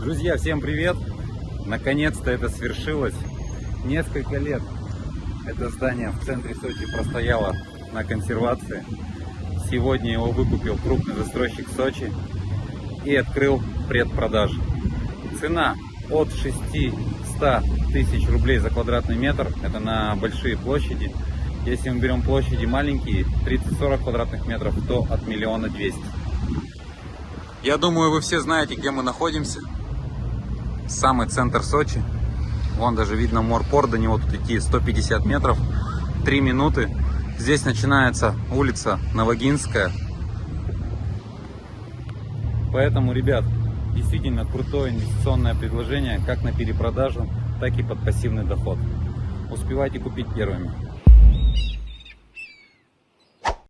Друзья, всем привет! Наконец-то это свершилось. Несколько лет это здание в центре Сочи простояло на консервации. Сегодня его выкупил крупный застройщик Сочи и открыл предпродажу. Цена от 600 тысяч рублей за квадратный метр. Это на большие площади. Если мы берем площади маленькие, 30-40 квадратных метров, то от миллиона двести. Я думаю, вы все знаете, где мы находимся. Самый центр Сочи. Вон даже видно морпорт, до него тут идти 150 метров. 3 минуты. Здесь начинается улица Новогинская. Поэтому, ребят, действительно крутое инвестиционное предложение, как на перепродажу, так и под пассивный доход. Успевайте купить первыми.